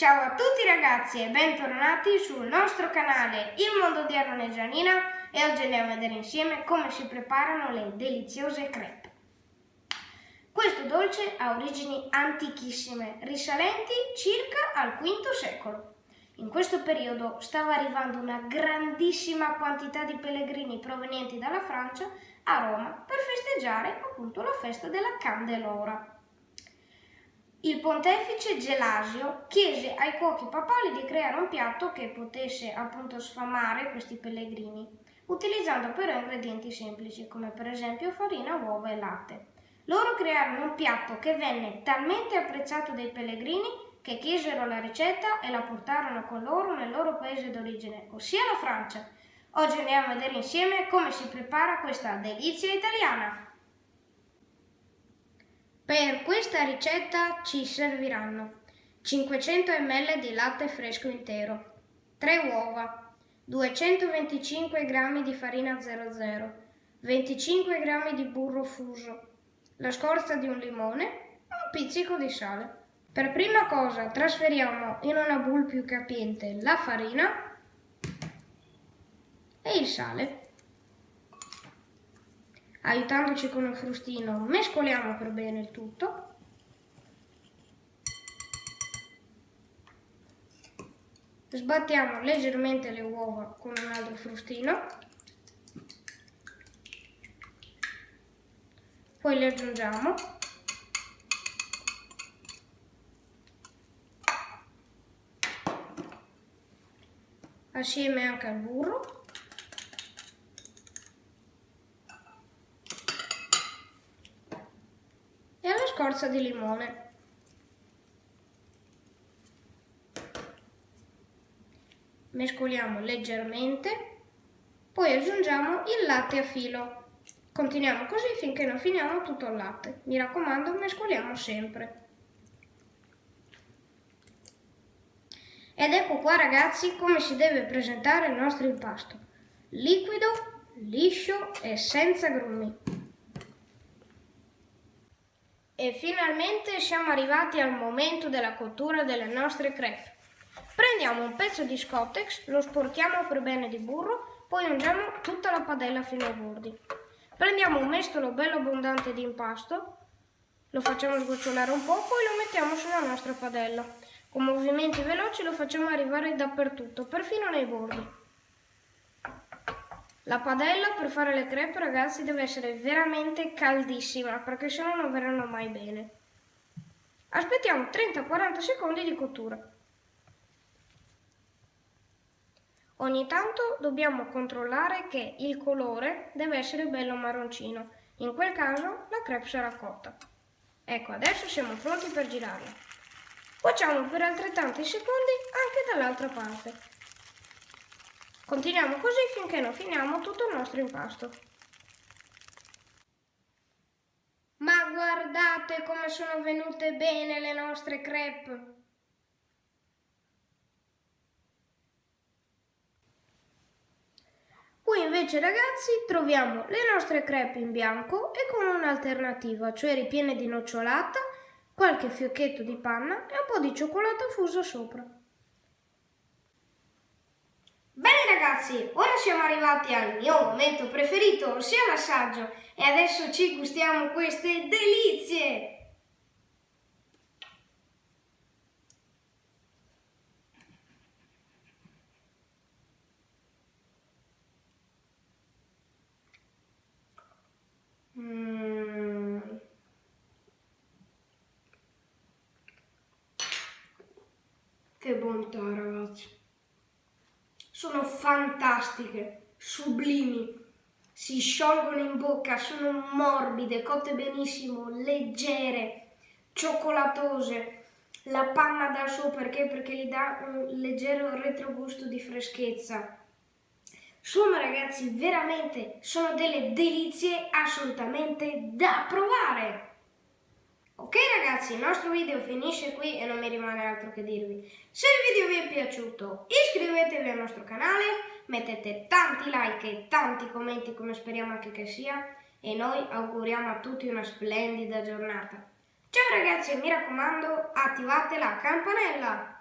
Ciao a tutti ragazzi e bentornati sul nostro canale Il Mondo di Aaron e Gianina e oggi andiamo a vedere insieme come si preparano le deliziose crepe. Questo dolce ha origini antichissime, risalenti circa al V secolo. In questo periodo stava arrivando una grandissima quantità di pellegrini provenienti dalla Francia a Roma per festeggiare appunto la festa della Candelora. Il pontefice Gelasio chiese ai cuochi papali di creare un piatto che potesse appunto sfamare questi pellegrini, utilizzando però ingredienti semplici come per esempio farina, uova e latte. Loro crearono un piatto che venne talmente apprezzato dai pellegrini che chiesero la ricetta e la portarono con loro nel loro paese d'origine, ossia la Francia. Oggi andiamo a vedere insieme come si prepara questa delizia italiana. Per questa ricetta ci serviranno 500 ml di latte fresco intero, 3 uova, 225 g di farina 00, 25 g di burro fuso, la scorza di un limone e un pizzico di sale. Per prima cosa trasferiamo in una bowl più capiente la farina e il sale. Aiutandoci con un frustino mescoliamo per bene il tutto. Sbattiamo leggermente le uova con un altro frustino. Poi le aggiungiamo. Assieme anche al burro. Scorza di limone. Mescoliamo leggermente, poi aggiungiamo il latte a filo. Continuiamo così finché non finiamo tutto il latte. Mi raccomando, mescoliamo sempre. Ed ecco qua ragazzi come si deve presentare il nostro impasto. Liquido, liscio e senza grumi. E finalmente siamo arrivati al momento della cottura delle nostre crepe. Prendiamo un pezzo di scottex, lo sporchiamo per bene di burro, poi ungiamo tutta la padella fino ai bordi. Prendiamo un mestolo bello abbondante di impasto, lo facciamo sgocciolare un po', poi lo mettiamo sulla nostra padella. Con movimenti veloci lo facciamo arrivare dappertutto, perfino nei bordi. La padella per fare le crepe ragazzi deve essere veramente caldissima perché se no non verranno mai bene. Aspettiamo 30-40 secondi di cottura. Ogni tanto dobbiamo controllare che il colore deve essere bello marroncino, in quel caso la crepe sarà cotta. Ecco, adesso siamo pronti per girarla. Facciamo per altrettanti secondi anche dall'altra parte. Continuiamo così finché non finiamo tutto il nostro impasto. Ma guardate come sono venute bene le nostre crepe! Qui invece ragazzi troviamo le nostre crepe in bianco e con un'alternativa, cioè ripiene di nocciolata, qualche fiocchetto di panna e un po' di cioccolato fuso sopra. Bene ragazzi, ora siamo arrivati al mio momento preferito, ossia l'assaggio, e adesso ci gustiamo queste delizie! Mm. Che bontà ragazzi! Sono fantastiche, sublimi, si sciolgono in bocca, sono morbide, cotte benissimo, leggere, cioccolatose, la panna dà su perché? Perché gli dà un leggero retrogusto di freschezza. Insomma ragazzi, veramente sono delle delizie assolutamente da provare! Ok ragazzi, il nostro video finisce qui e non mi rimane altro che dirvi. Se il video vi è piaciuto iscrivetevi al nostro canale, mettete tanti like e tanti commenti come speriamo anche che sia e noi auguriamo a tutti una splendida giornata. Ciao ragazzi e mi raccomando attivate la campanella!